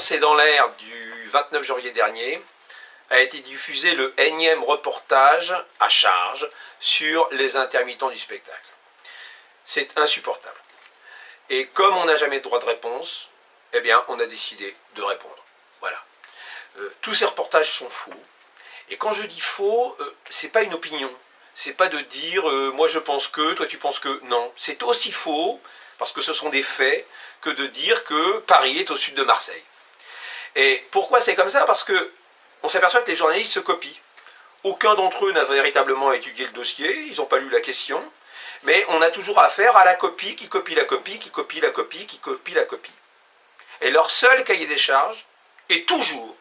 C'est dans l'air du 29 janvier dernier a été diffusé le énième reportage à charge sur les intermittents du spectacle. C'est insupportable. Et comme on n'a jamais droit de réponse, eh bien, on a décidé de répondre. Voilà. Euh, tous ces reportages sont faux. Et quand je dis faux, euh, c'est pas une opinion. C'est pas de dire euh, moi je pense que, toi tu penses que. Non. C'est aussi faux, parce que ce sont des faits, que de dire que Paris est au sud de Marseille. Et pourquoi c'est comme ça? Parce que on s'aperçoit que les journalistes se copient. Aucun d'entre eux n'a véritablement étudié le dossier, ils n'ont pas lu la question, mais on a toujours affaire à la copie, qui copie la copie, qui copie la copie, qui copie la copie. Et leur seul cahier des charges est toujours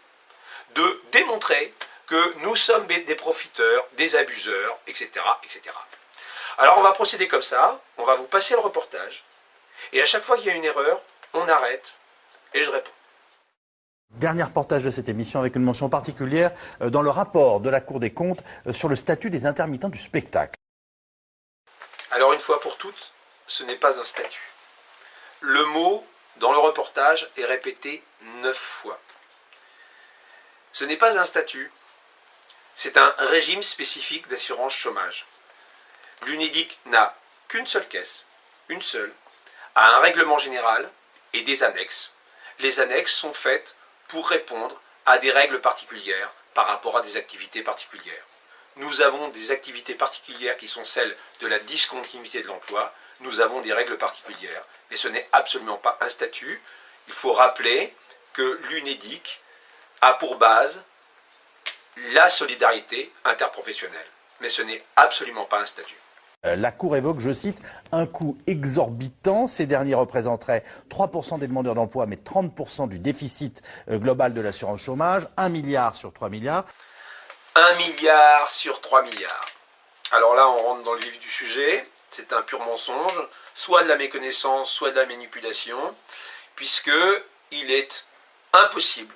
de démontrer que nous sommes des profiteurs, des abuseurs, etc., etc. Alors on va procéder comme ça, on va vous passer le reportage, et à chaque fois qu'il y a une erreur, on arrête, et je réponds. Dernier reportage de cette émission avec une mention particulière euh, dans le rapport de la Cour des comptes euh, sur le statut des intermittents du spectacle. Alors une fois pour toutes, ce n'est pas un statut. Le mot dans le reportage est répété neuf fois. Ce n'est pas un statut, c'est un régime spécifique d'assurance chômage. L'UNEDIC n'a qu'une seule caisse, une seule, a un règlement général et des annexes. Les annexes sont faites pour répondre à des règles particulières par rapport à des activités particulières. Nous avons des activités particulières qui sont celles de la discontinuité de l'emploi, nous avons des règles particulières, mais ce n'est absolument pas un statut. Il faut rappeler que l'UNEDIC a pour base la solidarité interprofessionnelle, mais ce n'est absolument pas un statut. Euh, la Cour évoque, je cite, un coût exorbitant. Ces derniers représenteraient 3% des demandeurs d'emploi, mais 30% du déficit euh, global de l'assurance chômage, 1 milliard sur 3 milliards. 1 milliard sur 3 milliards. Alors là, on rentre dans le vif du sujet. C'est un pur mensonge, soit de la méconnaissance, soit de la manipulation, puisque il est impossible,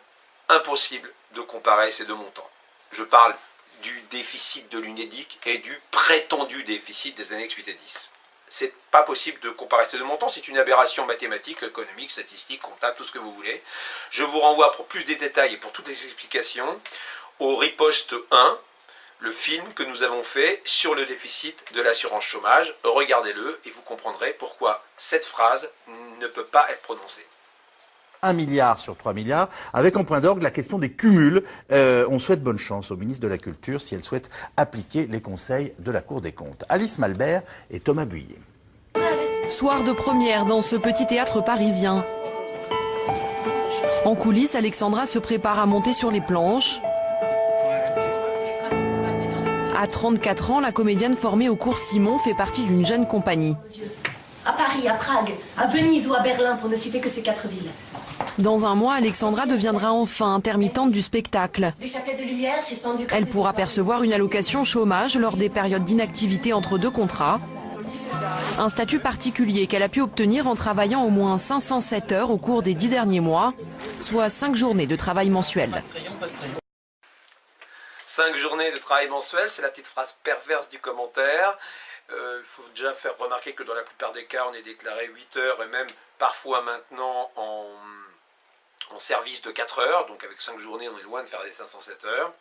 impossible de comparer ces deux montants. Je parle du déficit de l'UNEDIC et du prétendu déficit des années 8 et 10. C'est pas possible de comparer ces deux montants, c'est une aberration mathématique, économique, statistique, comptable, tout ce que vous voulez. Je vous renvoie pour plus de détails et pour toutes les explications au riposte 1, le film que nous avons fait sur le déficit de l'assurance chômage. Regardez-le et vous comprendrez pourquoi cette phrase ne peut pas être prononcée. 1 milliard sur 3 milliards, avec en point d'orgue la question des cumuls. Euh, on souhaite bonne chance au ministre de la Culture si elle souhaite appliquer les conseils de la Cour des comptes. Alice Malbert et Thomas Buyer. Soir de première dans ce petit théâtre parisien. En coulisses, Alexandra se prépare à monter sur les planches. À 34 ans, la comédienne formée au cours Simon fait partie d'une jeune compagnie. À Paris, à Prague, à Venise ou à Berlin, pour ne citer que ces quatre villes. Dans un mois, Alexandra deviendra enfin intermittente du spectacle. Elle pourra percevoir une allocation chômage lors des périodes d'inactivité entre deux contrats. Un statut particulier qu'elle a pu obtenir en travaillant au moins 507 heures au cours des dix derniers mois, soit cinq journées de travail mensuel. Cinq journées de travail mensuel, c'est la petite phrase perverse du commentaire. Euh, il faut déjà faire remarquer que dans la plupart des cas, on est déclaré 8 heures et même parfois maintenant en, en service de 4 heures, donc avec 5 journées, on est loin de faire les 507 heures.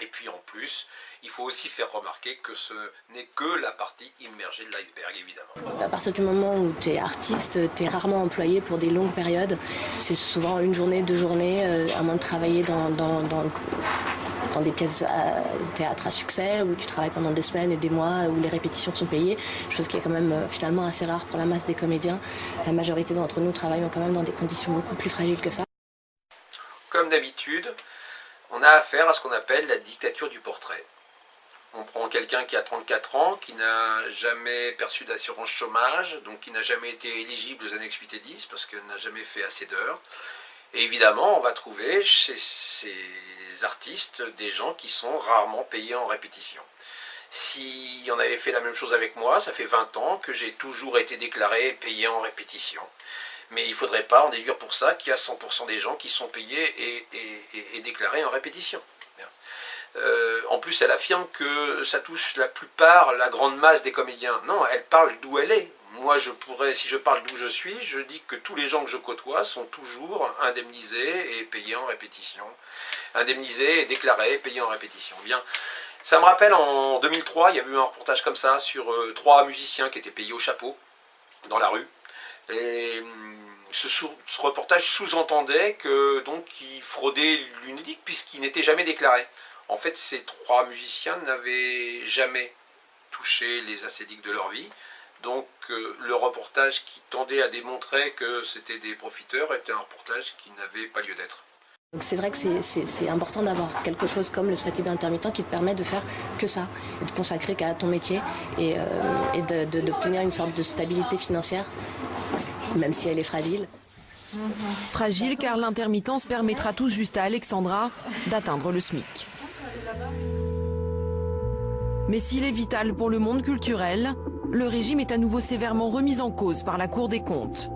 Et puis en plus, il faut aussi faire remarquer que ce n'est que la partie immergée de l'iceberg, évidemment. À partir du moment où tu es artiste, tu es rarement employé pour des longues périodes. C'est souvent une journée, deux journées, euh, à moins de travailler dans, des pièces de théâtre à succès, où tu travailles pendant des semaines et des mois, où les répétitions sont payées, chose qui est quand même euh, finalement assez rare pour la masse des comédiens. La majorité d'entre nous travaillent quand même dans des conditions beaucoup plus fragiles que ça. Comme d'habitude, on a affaire à ce qu'on appelle la dictature du portrait. On prend quelqu'un qui a 34 ans, qui n'a jamais perçu d'assurance chômage, donc qui n'a jamais été éligible aux annexes 8 et 10 parce qu'il n'a jamais fait assez d'heures. Et évidemment, on va trouver chez ces artistes des gens qui sont rarement payés en répétition. Si on avait fait la même chose avec moi, ça fait 20 ans que j'ai toujours été déclaré payé en répétition. Mais il ne faudrait pas en déduire pour ça qu'il y a 100% des gens qui sont payés et, déclarés en répétition. Euh, en plus, elle affirme que ça touche la plupart, la grande masse des comédiens. Non, elle parle d'où elle est. moi, je pourrais, si je parle d'où je suis, je dis que tous les gens que je côtoie sont toujours indemnisés et payés en répétition. Indemnisés et déclarés payés en répétition. Bien. Ça me rappelle en 2003, il y a eu un reportage comme ça sur euh, trois musiciens qui étaient payés au chapeau dans la rue. Et hum, ce, reportage sous-entendait que donc ils fraudaient l'UNEDIC puisqu'ils n'étaient jamais déclarés. En fait, ces trois musiciens n'avaient jamais touché les acédiques de leur vie. Donc euh, le reportage qui tendait à démontrer que c'était des profiteurs était un reportage qui n'avait pas lieu d'être. C'est vrai que c'est important d'avoir quelque chose comme le statut d'intermittent qui te permet de faire que ça, et de consacrer qu'à ton métier et, euh, d'obtenir une sorte de stabilité financière, même si elle est fragile. Fragile car l'intermittence permettra tout juste à Alexandra d'atteindre le SMIC. Mais s'il est vital pour le monde culturel, le régime est à nouveau sévèrement remis en cause par la Cour des comptes.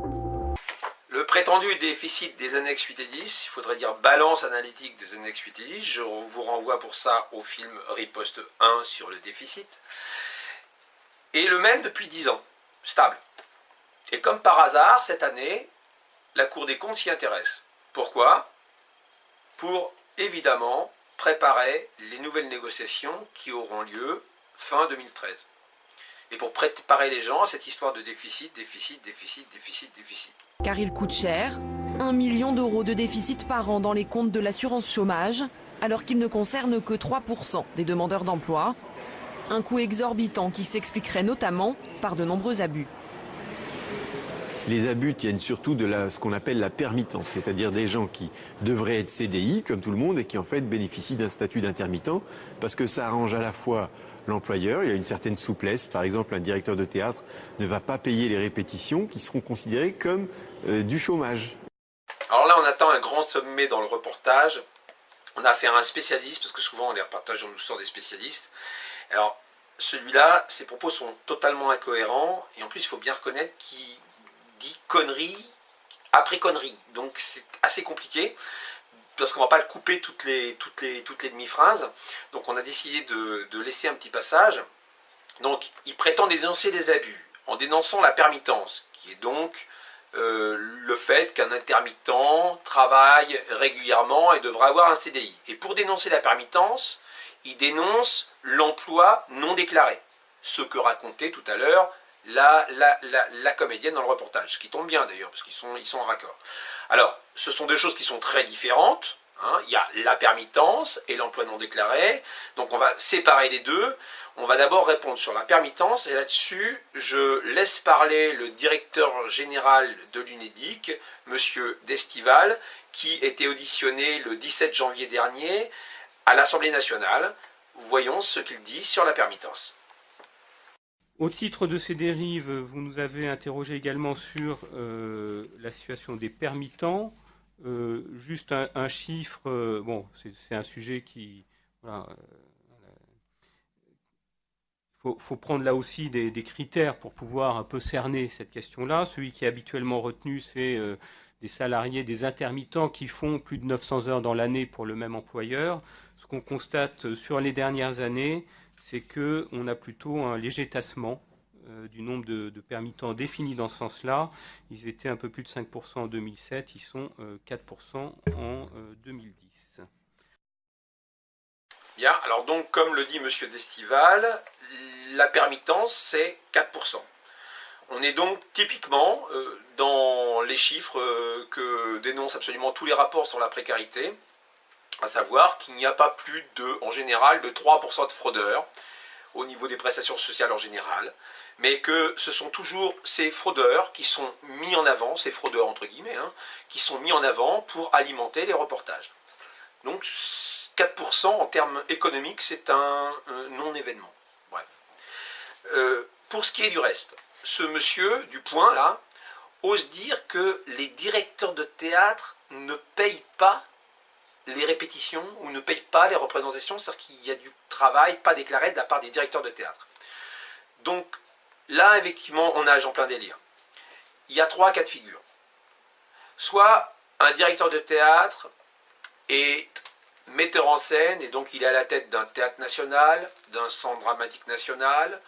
Le prétendu déficit des annexes 8 et 10, il faudrait dire balance analytique des annexes 8 et 10, je vous renvoie pour ça au film Riposte 1 sur le déficit, est le même depuis 10 ans, stable. Et comme par hasard, cette année, la Cour des comptes s'y intéresse. Pourquoi? Pour évidemment préparer les nouvelles négociations qui auront lieu fin 2013 et pour préparer les gens à cette histoire de déficit, déficit, déficit, déficit, déficit. Car il coûte cher, 1 million d'euros de déficit par an dans les comptes de l'assurance chômage, alors qu'il ne concerne que 3% des demandeurs d'emploi. Un coût exorbitant qui s'expliquerait notamment par de nombreux abus. Les abus tiennent surtout de ce qu'on appelle la permittance, c'est-à-dire des gens qui devraient être CDI, comme tout le monde, et qui en fait bénéficient d'un statut d'intermittent, parce que ça arrange à la fois l'employeur, il y a une certaine souplesse, par exemple un directeur de théâtre ne va pas payer les répétitions qui seront considérées comme euh, du chômage. Alors là on attend un grand sommet dans le reportage, on a affaire à un spécialiste, parce que souvent les reportages on nous sort des spécialistes, alors celui-là, ses propos sont totalement incohérents, et en plus il faut bien reconnaître qu'il dit conneries après conneries. Donc c'est assez compliqué parce qu'on va pas le couper toutes les, toutes les, toutes les demi-phrases. Donc on a décidé de, laisser un petit passage. Donc il prétend dénoncer les abus en dénonçant la permittance, qui est donc euh, le fait qu'un intermittent travaille régulièrement et devra avoir un CDI. Et pour dénoncer la permittance, il dénonce l'emploi non déclaré. Ce que racontait tout à l'heure la, comédienne dans le reportage, ce qui tombe bien d'ailleurs, parce qu'ils sont, ils sont en raccord. Alors, ce sont deux choses qui sont très différentes. Hein. Il y a la permittance et l'emploi non déclaré. Donc on va séparer les deux. On va d'abord répondre sur la permittance et là-dessus, je laisse parler le directeur général de l'UNEDIC, Monsieur Destival, qui était auditionné le 17 janvier dernier à l'Assemblée nationale. Voyons ce qu'il dit sur la permittance. Au titre de ces dérives, vous nous avez interrogé également sur euh, la situation des permittants. Euh, juste un, chiffre, euh, bon, c'est un sujet qui... il faut, prendre là aussi des, critères pour pouvoir un peu cerner cette question-là. Celui qui est habituellement retenu, c'est des salariés, des intermittents qui font plus de 900 heures dans l'année pour le même employeur. Ce qu'on constate sur les dernières années, c'est qu'on a plutôt un léger tassement euh, du nombre de, permittants définis dans ce sens-là. Ils étaient un peu plus de 5% en 2007, ils sont 4% euh, en 2010. Euh, Bien, alors donc comme le dit M. Destival, la permittance c'est 4%. On est donc typiquement dans les chiffres que dénoncent absolument tous les rapports sur la précarité, à savoir qu'il n'y a pas plus de, en général, de 3% de fraudeurs au niveau des prestations sociales en général, mais que ce sont toujours ces fraudeurs qui sont mis en avant, ces fraudeurs entre guillemets, hein, qui sont mis en avant pour alimenter les reportages. Donc 4% en termes économiques, c'est un, non-événement. Bref. Euh, pour ce qui est du reste, ce monsieur du point là ose dire que les directeurs de théâtre ne payent pas les répétitions ou ne payent pas les représentations, c'est-à-dire qu'il y a du travail pas déclaré de la part des directeurs de théâtre. Donc là, effectivement, on nage en plein délire. Il y a trois cas de figure. Soit un directeur de théâtre est metteur en scène, et donc il est à la tête d'un théâtre national, d'un centre dramatique national,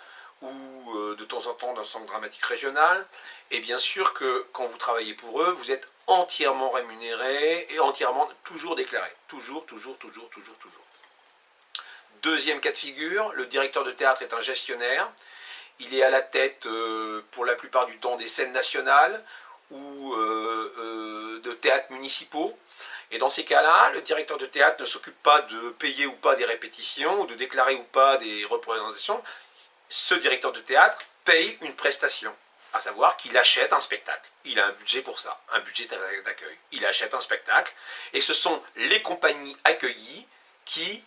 ou euh, de temps en temps d'un centre dramatique régional. Et bien sûr que quand vous travaillez pour eux, vous êtes entièrement rémunéré et entièrement toujours déclaré. Toujours, toujours, toujours, toujours, toujours. Deuxième cas de figure, le directeur de théâtre est un gestionnaire. Il est à la tête, euh, pour la plupart du temps, des scènes nationales ou euh, de théâtres municipaux. Et dans ces cas-là, le directeur de théâtre ne s'occupe pas de payer ou pas des répétitions, ou de déclarer ou pas des représentations. Ce directeur de théâtre paye une prestation, à savoir qu'il achète un spectacle. Il a un budget pour ça, un budget d'accueil. Il achète un spectacle, et ce sont les compagnies accueillies qui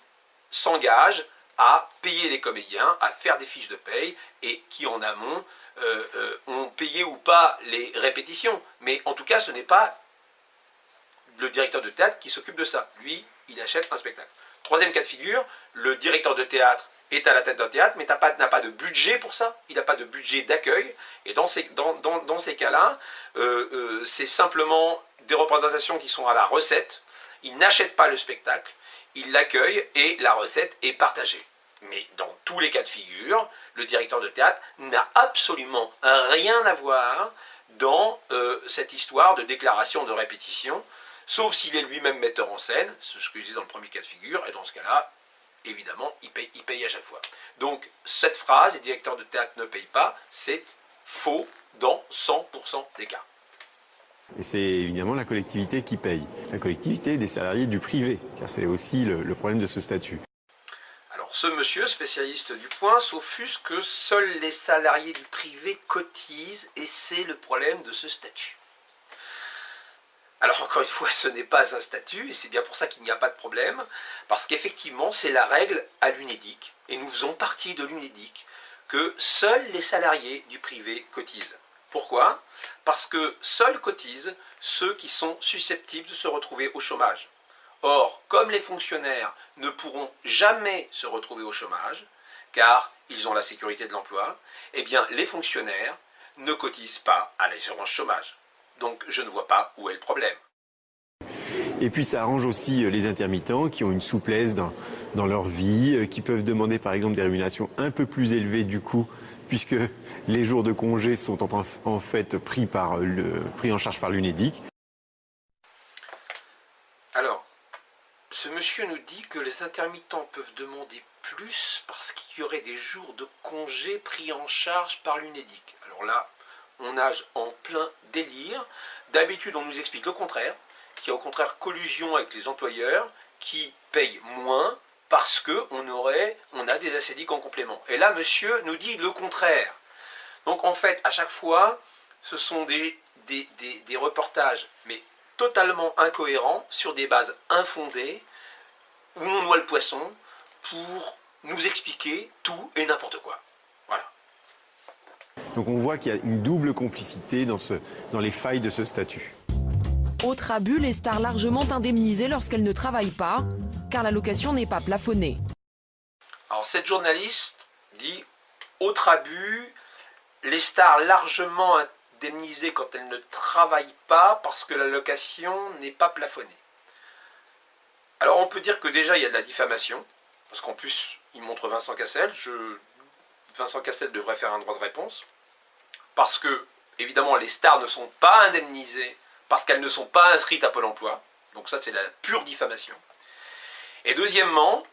s'engagent à payer les comédiens, à faire des fiches de paye, et qui en amont euh, euh, ont payé ou pas les répétitions. Mais en tout cas, ce n'est pas le directeur de théâtre qui s'occupe de ça. Lui, il achète un spectacle. Troisième cas de figure, le directeur de théâtre est à la tête d'un théâtre, mais n'a pas, pas, de budget pour ça, il n'a pas de budget d'accueil, et dans ces, cas-là, euh, euh, c'est simplement des représentations qui sont à la recette, il n'achète pas le spectacle, il l'accueille et la recette est partagée. Mais dans tous les cas de figure, le directeur de théâtre n'a absolument rien à voir dans euh, cette histoire de déclaration de répétition, sauf s'il est lui-même metteur en scène, ce que je disais dans le premier cas de figure, et dans ce cas-là, évidemment, il paye, il paye à chaque fois. Donc, cette phrase, les directeurs de théâtre ne payent pas, c'est faux dans 100% des cas. Et c'est évidemment la collectivité qui paye. La collectivité des salariés du privé, car c'est aussi le, problème de ce statut. Alors, ce monsieur, spécialiste du point, s'offusque que seuls les salariés du privé cotisent, et c'est le problème de ce statut. Alors encore une fois, ce n'est pas un statut, et c'est bien pour ça qu'il n'y a pas de problème, parce qu'effectivement, c'est la règle à l'UNEDIC, et nous faisons partie de l'UNEDIC, que seuls les salariés du privé cotisent. Pourquoi? Parce que seuls cotisent ceux qui sont susceptibles de se retrouver au chômage. Or, comme les fonctionnaires ne pourront jamais se retrouver au chômage, car ils ont la sécurité de l'emploi, eh bien les fonctionnaires ne cotisent pas à l'assurance chômage. Donc je ne vois pas où est le problème. Et puis ça arrange aussi euh, les intermittents qui ont une souplesse dans, dans leur vie, euh, qui peuvent demander par exemple des rémunérations un peu plus élevées du coup, puisque les jours de congé sont en, fait pris, par le, pris en charge par l'UNEDIC. Alors, ce monsieur nous dit que les intermittents peuvent demander plus parce qu'il y aurait des jours de congé pris en charge par l'UNEDIC. Alors là, on nage en plein délire. D'habitude, on nous explique le contraire, qu'il y a au contraire collusion avec les employeurs qui payent moins parce qu'on aurait, on a des acédiques en complément. Et là, monsieur nous dit le contraire. Donc en fait, à chaque fois, ce sont des, reportages, mais totalement incohérents, sur des bases infondées, où on noie le poisson pour nous expliquer tout et n'importe quoi. Donc on voit qu'il y a une double complicité dans, ce, dans les failles de ce statut. Autre abus, les stars largement indemnisées lorsqu'elles ne travaillent pas, car la location n'est pas plafonnée. Alors cette journaliste dit, autre abus, les stars largement indemnisées quand elles ne travaillent pas parce que la location n'est pas plafonnée. Alors on peut dire que déjà il y a de la diffamation, parce qu'en plus il montre Vincent Cassel, je, Vincent Cassel devrait faire un droit de réponse, parce que, évidemment, les stars ne sont pas indemnisées parce qu'elles ne sont pas inscrites à Pôle emploi. Donc ça, c'est la pure diffamation. Et deuxièmement,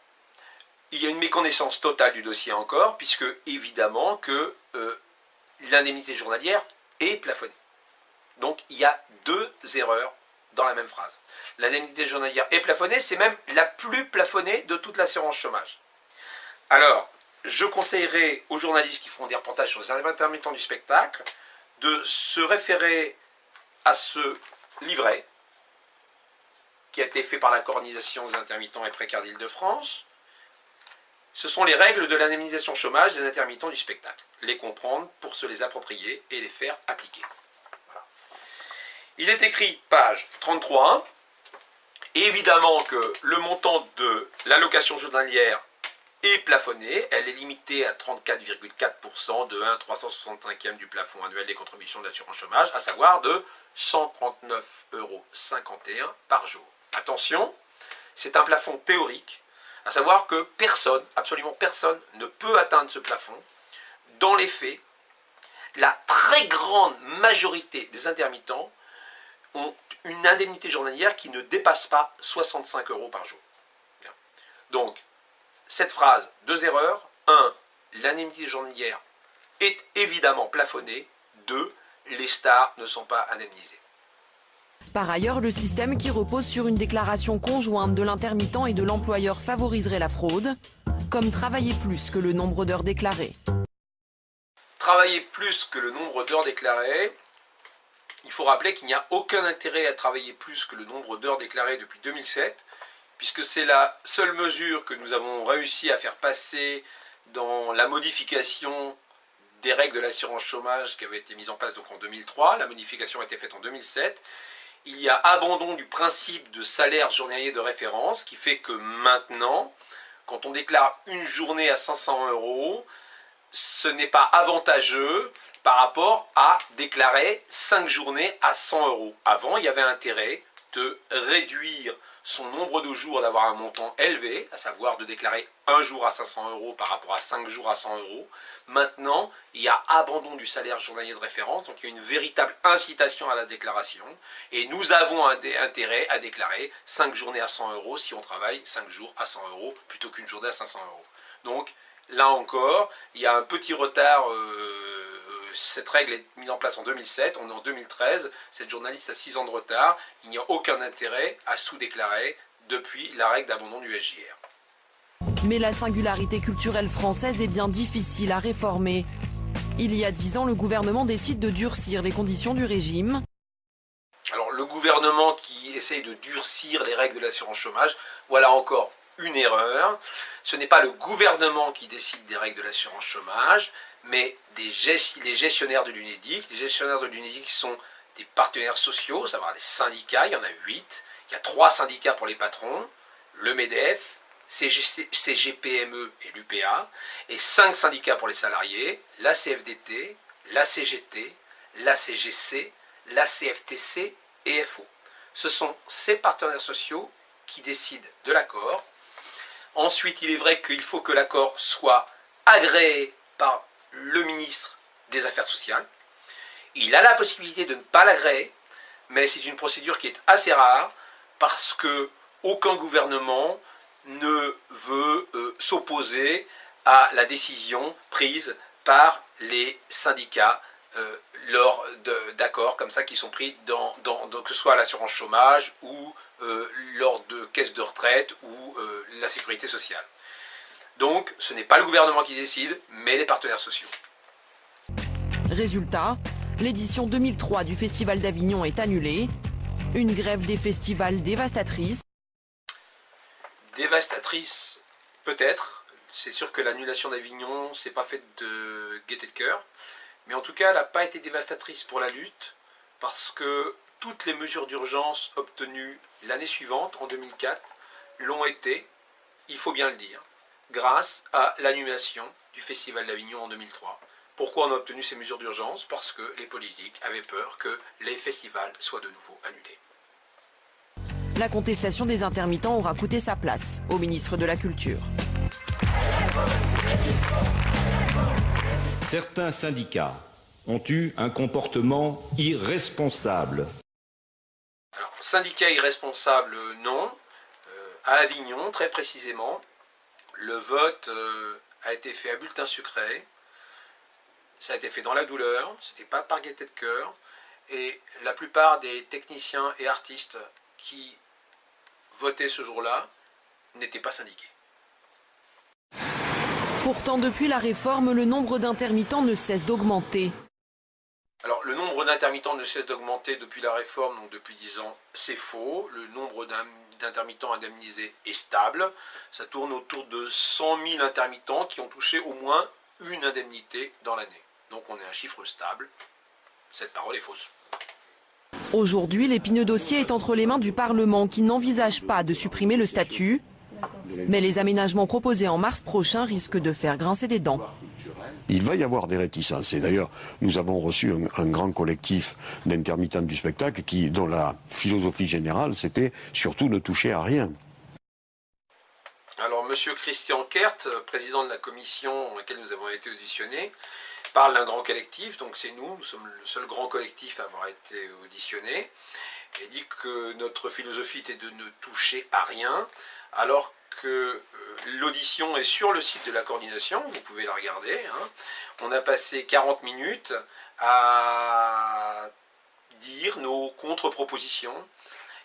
il y a une méconnaissance totale du dossier encore, puisque, évidemment, que euh, l'indemnité journalière est plafonnée. Donc, il y a deux erreurs dans la même phrase. L'indemnité journalière est plafonnée, c'est même la plus plafonnée de toute l'assurance chômage. Alors, je conseillerais aux journalistes qui feront des reportages sur les intermittents du spectacle de se référer à ce livret qui a été fait par la coordination des intermittents et précaires d'Île-de-France. Ce sont les règles de l'indemnisation chômage des intermittents du spectacle. Les comprendre pour se les approprier et les faire appliquer. Il est écrit, page 33, évidemment que le montant de l'allocation journalière plafonnée. Elle est limitée à 34,4% de 1 365e du plafond annuel des contributions d'assurance chômage, à savoir de 139,51 euros par jour. Attention, c'est un plafond théorique, à savoir que personne, absolument personne, ne peut atteindre ce plafond dans les faits, la très grande majorité des intermittents ont une indemnité journalière qui ne dépasse pas 65 euros par jour. Donc, cette phrase, deux erreurs. Un, l'indemnité journalière est évidemment plafonnée. Deux, les stars ne sont pas indemnisées. Par ailleurs, le système qui repose sur une déclaration conjointe de l'intermittent et de l'employeur favoriserait la fraude, comme travailler plus que le nombre d'heures déclarées. Travailler plus que le nombre d'heures déclarées, il faut rappeler qu'il n'y a aucun intérêt à travailler plus que le nombre d'heures déclarées depuis 2007, puisque c'est la seule mesure que nous avons réussi à faire passer dans la modification des règles de l'assurance chômage qui avait été mise en place donc en 2003. La modification a été faite en 2007. Il y a abandon du principe de salaire journalier de référence qui fait que maintenant, quand on déclare une journée à 500 euros, ce n'est pas avantageux par rapport à déclarer 5 journées à 100 euros. Avant, il y avait intérêt de réduire son nombre de jours d'avoir un montant élevé, à savoir de déclarer un jour à 500 euros par rapport à 5 jours à 100 euros. Maintenant, il y a abandon du salaire journalier de référence, donc il y a une véritable incitation à la déclaration. Et nous avons intérêt à déclarer 5 journées à 100 euros si on travaille 5 jours à 100 euros plutôt qu'une journée à 500 euros. Donc là encore, il y a un petit retard. Euh, cette règle est mise en place en 2007, on est en 2013, cette journaliste a 6 ans de retard, il n'y a aucun intérêt à sous-déclarer depuis la règle d'abandon du SJR. Mais la singularité culturelle française est bien difficile à réformer. Il y a 10 ans, le gouvernement décide de durcir les conditions du régime. Alors le gouvernement qui essaye de durcir les règles de l'assurance chômage, voilà encore une erreur. Ce n'est pas le gouvernement qui décide des règles de l'assurance chômage, mais les gestionnaires de l'UNEDIC. Les gestionnaires de l'UNEDIC sont des partenaires sociaux, savoir les syndicats, il y en a 8. Il y a trois syndicats pour les patrons, le MEDEF, CGPME et l'UPA, et cinq syndicats pour les salariés, la CFDT, la CGT, la CGC, la CFTC et FO. Ce sont ces partenaires sociaux qui décident de l'accord. Ensuite, il est vrai qu'il faut que l'accord soit agréé par le ministre des Affaires sociales. Il a la possibilité de ne pas l'agréer, mais c'est une procédure qui est assez rare parce que aucun gouvernement ne veut euh, s'opposer à la décision prise par les syndicats euh, lors d'accords comme ça qui sont pris dans, que ce soit l'assurance chômage ou euh, lors de caisses de retraite ou la sécurité sociale. Donc, ce n'est pas le gouvernement qui décide, mais les partenaires sociaux. Résultat, l'édition 2003 du Festival d'Avignon est annulée. Une grève des festivals dévastatrice. Dévastatrice, peut-être. C'est sûr que l'annulation d'Avignon, c'est pas faite de gaieté de cœur. Mais en tout cas, elle n'a pas été dévastatrice pour la lutte, parce que toutes les mesures d'urgence obtenues l'année suivante, en 2004, l'ont été, il faut bien le dire, grâce à l'annulation du Festival d'Avignon en 2003. Pourquoi on a obtenu ces mesures d'urgence? Parce que les politiques avaient peur que les festivals soient de nouveau annulés. La contestation des intermittents aura coûté sa place au ministre de la Culture. Certains syndicats ont eu un comportement irresponsable. Alors, syndicat irresponsable, non. Euh, à Avignon, très précisément, le vote euh, a été fait à bulletin sucré. Ça a été fait dans la douleur, c'était pas par gaieté de cœur. Et la plupart des techniciens et artistes qui votaient ce jour-là n'étaient pas syndiqués. Pourtant, depuis la réforme, le nombre d'intermittents ne cesse d'augmenter. Alors, le nombre d'intermittents ne cesse d'augmenter depuis la réforme, donc depuis 10 ans, c'est faux. Le nombre d'intermittents indemnisés est stable. Ça tourne autour de 100 000 intermittents qui ont touché au moins une indemnité dans l'année. Donc on est un chiffre stable. Cette parole est fausse. Aujourd'hui, l'épineux dossier est entre les mains du Parlement qui n'envisage pas de supprimer le statut. Mais les aménagements proposés en mars prochain risquent de faire grincer des dents. Il va y avoir des réticences. Et d'ailleurs, nous avons reçu un, grand collectif d'intermittents du spectacle qui, dont la philosophie générale, c'était surtout ne toucher à rien. Alors, Monsieur Christian Kert, président de la commission dans laquelle nous avons été auditionnés, parle d'un grand collectif, donc c'est nous, nous sommes le seul grand collectif à avoir été auditionné, et dit que notre philosophie était de ne toucher à rien, alors que euh, l'audition est sur le site de la coordination, vous pouvez la regarder. Hein. On a passé 40 minutes à dire nos contre-propositions,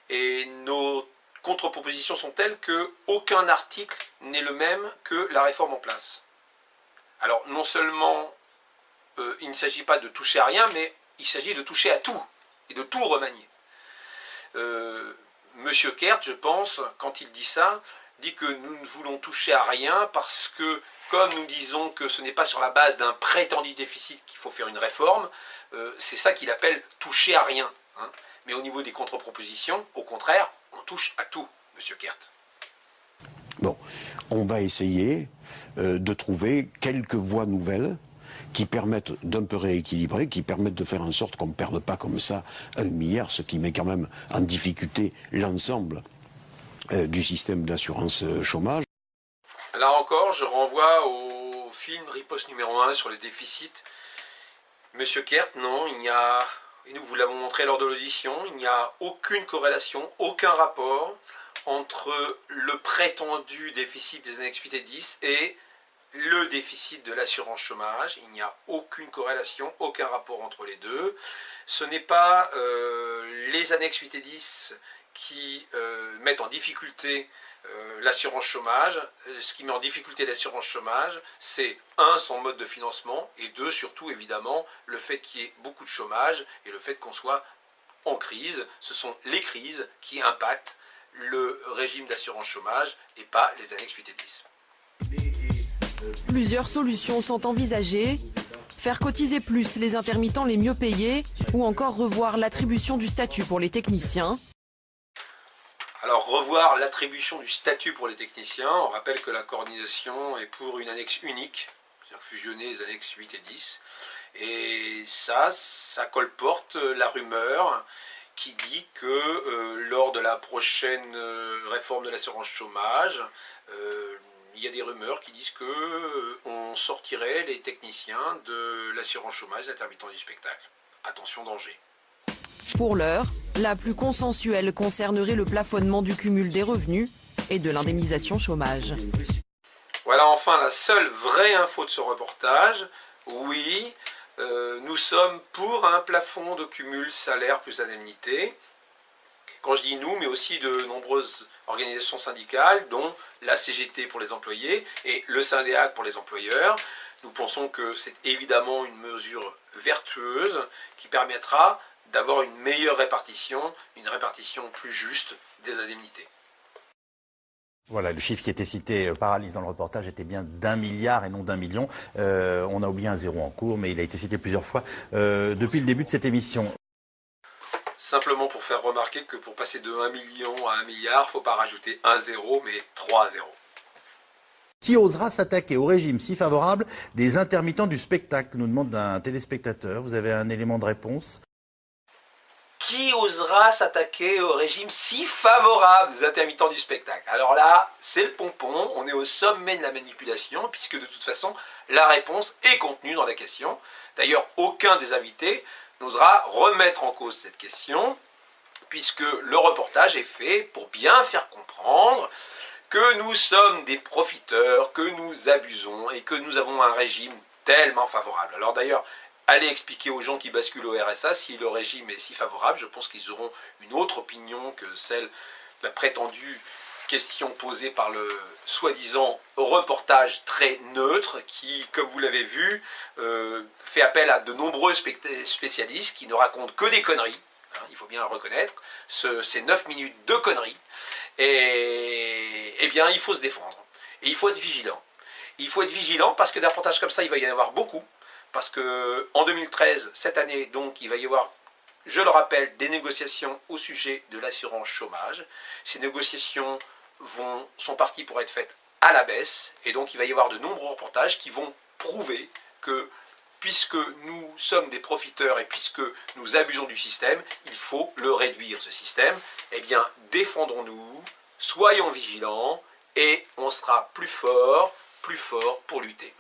et nos contre-propositions sont telles que aucun article n'est le même que la réforme en place. Alors non seulement euh, il ne s'agit pas de toucher à rien, mais il s'agit de toucher à tout, et de tout remanier. Euh, Monsieur Kert, je pense, quand il dit ça, dit que nous ne voulons toucher à rien parce que, comme nous disons que ce n'est pas sur la base d'un prétendu déficit qu'il faut faire une réforme, euh, c'est ça qu'il appelle toucher à rien. Hein. Mais au niveau des contre-propositions, au contraire, on touche à tout, Monsieur Kert. Bon, on va essayer de trouver quelques voies nouvelles qui permettent d'un peu rééquilibrer, qui permettent de faire en sorte qu'on ne perde pas comme ça un milliard, ce qui met quand même en difficulté l'ensemble euh, du système d'assurance euh, chômage. Là encore, je renvoie au film Riposte numéro 1 sur le déficit. Monsieur Kert, non, il n'y a, et nous vous l'avons montré lors de l'audition, il n'y a aucune corrélation, aucun rapport entre le prétendu déficit des annexes 8 et 10 et le déficit de l'assurance chômage. Il n'y a aucune corrélation, aucun rapport entre les deux. Ce n'est pas euh, les annexes 8 et 10 qui euh, mettent en difficulté euh, l'assurance chômage. Ce qui met en difficulté l'assurance chômage, c'est un, son mode de financement, et deux, surtout évidemment, le fait qu'il y ait beaucoup de chômage et le fait qu'on soit en crise. Ce sont les crises qui impactent le régime d'assurance chômage et pas les annexes 8 et 10. Plusieurs solutions sont envisagées. Faire cotiser plus les intermittents les mieux payés ou encore revoir l'attribution du statut pour les techniciens. Alors revoir l'attribution du statut pour les techniciens, on rappelle que la coordination est pour une annexe unique, c'est-à-dire fusionner les annexes 8 et 10. Et ça, ça colporte la rumeur qui dit que euh, lors de la prochaine euh, réforme de l'assurance chômage, euh, il y a des rumeurs qui disent que euh, on sortirait les techniciens de l'assurance chômage intermittent du spectacle. Attention danger. Pour l'heure, la plus consensuelle concernerait le plafonnement du cumul des revenus et de l'indemnisation chômage. Voilà enfin la seule vraie info de ce reportage. Oui, euh, nous sommes pour un plafond de cumul salaire plus indemnité. Quand je dis nous, mais aussi de nombreuses organisations syndicales, dont la CGT pour les employés et le Syndéac pour les employeurs. Nous pensons que c'est évidemment une mesure vertueuse qui permettra d'avoir une meilleure répartition, une répartition plus juste des indemnités. Voilà, le chiffre qui était cité euh, par Alice dans le reportage était bien d'un milliard et non d'un million. Euh, on a oublié un zéro en cours, mais il a été cité plusieurs fois euh, depuis le début de cette émission. Simplement pour faire remarquer que pour passer de 1 million à 1 milliard, il ne faut pas rajouter un zéro, mais trois zéros. Qui osera s'attaquer au régime si favorable des intermittents du spectacle nous demande un téléspectateur. Vous avez un élément de réponse? Qui osera s'attaquer au régime si favorable des intermittents du spectacle? Alors là, c'est le pompon, on est au sommet de la manipulation, puisque de toute façon, la réponse est contenue dans la question. D'ailleurs, aucun des invités n'osera remettre en cause cette question, puisque le reportage est fait pour bien faire comprendre que nous sommes des profiteurs, que nous abusons et que nous avons un régime tellement favorable. Alors d'ailleurs, allez expliquer aux gens qui basculent au RSA si le régime est si favorable, je pense qu'ils auront une autre opinion que celle, la prétendue question posée par le soi-disant reportage très neutre qui, comme vous l'avez vu, euh, fait appel à de nombreux spécialistes qui ne racontent que des conneries, hein, il faut bien le reconnaître, ces 9 minutes de conneries, et eh bien il faut se défendre, et il faut être vigilant. Il faut être vigilant parce que des reportages comme ça, il va y en avoir beaucoup, parce que en 2013, cette année, donc, il va y avoir je le rappelle, des négociations au sujet de l'assurance chômage. Ces négociations vont, sont partis pour être faites à la baisse, et donc il va y avoir de nombreux reportages qui vont prouver que puisque nous sommes des profiteurs et puisque nous abusons du système, il faut le réduire ce système. Eh bien, défendons-nous, soyons vigilants, et on sera plus fort, plus fort pour lutter.